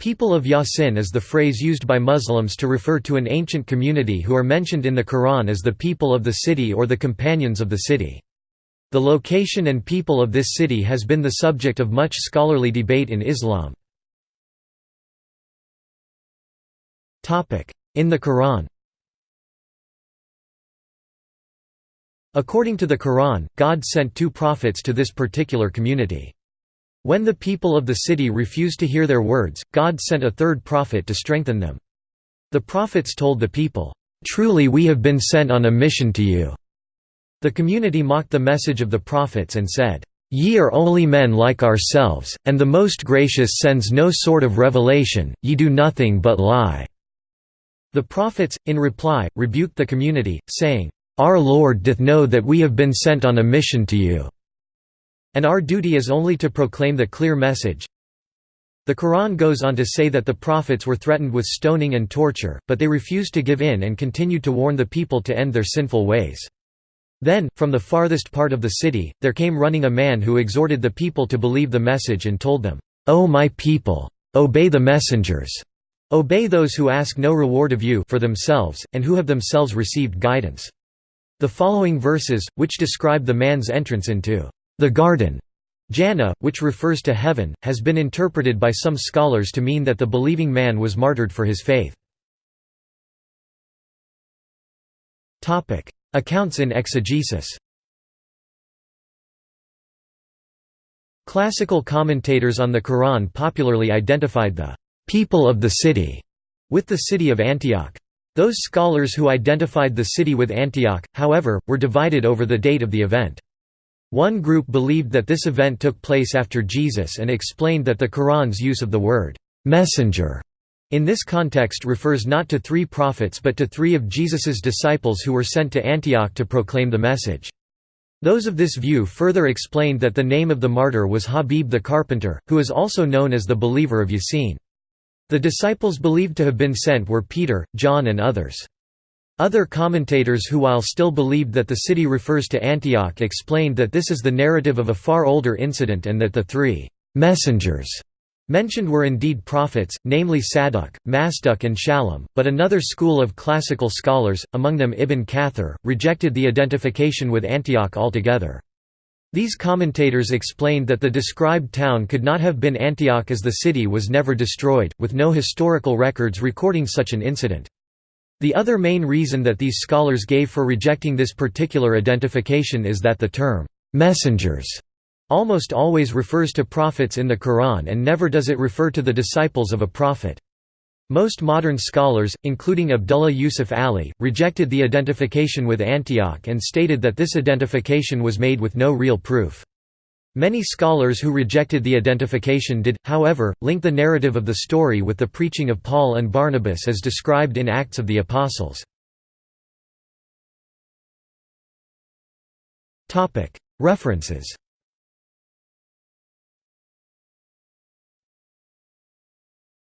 People of Yasin is the phrase used by Muslims to refer to an ancient community who are mentioned in the Quran as the people of the city or the companions of the city. The location and people of this city has been the subject of much scholarly debate in Islam. In the Quran According to the Quran, God sent two prophets to this particular community. When the people of the city refused to hear their words, God sent a third prophet to strengthen them. The prophets told the people, "'Truly we have been sent on a mission to you." The community mocked the message of the prophets and said, "'Ye are only men like ourselves, and the Most Gracious sends no sort of revelation, ye do nothing but lie." The prophets, in reply, rebuked the community, saying, "'Our Lord doth know that we have been sent on a mission to you. And our duty is only to proclaim the clear message. The Quran goes on to say that the prophets were threatened with stoning and torture, but they refused to give in and continued to warn the people to end their sinful ways. Then, from the farthest part of the city, there came running a man who exhorted the people to believe the message and told them, O my people! Obey the messengers! Obey those who ask no reward of you for themselves, and who have themselves received guidance. The following verses, which describe the man's entrance into the garden Jannah, which refers to heaven, has been interpreted by some scholars to mean that the believing man was martyred for his faith. Accounts in exegesis Classical commentators on the Quran popularly identified the «people of the city» with the city of Antioch. Those scholars who identified the city with Antioch, however, were divided over the date of the event. One group believed that this event took place after Jesus and explained that the Quran's use of the word «messenger» in this context refers not to three prophets but to three of Jesus's disciples who were sent to Antioch to proclaim the message. Those of this view further explained that the name of the martyr was Habib the carpenter, who is also known as the believer of Yasin. The disciples believed to have been sent were Peter, John and others. Other commentators who while still believed that the city refers to Antioch explained that this is the narrative of a far older incident and that the three «messengers» mentioned were indeed prophets, namely Saduq, Masduq and Shallum, but another school of classical scholars, among them Ibn Kathir, rejected the identification with Antioch altogether. These commentators explained that the described town could not have been Antioch as the city was never destroyed, with no historical records recording such an incident. The other main reason that these scholars gave for rejecting this particular identification is that the term, "'messengers' almost always refers to prophets in the Quran and never does it refer to the disciples of a prophet. Most modern scholars, including Abdullah Yusuf Ali, rejected the identification with Antioch and stated that this identification was made with no real proof. Many scholars who rejected the identification did, however, link the narrative of the story with the preaching of Paul and Barnabas as described in Acts of the Apostles. References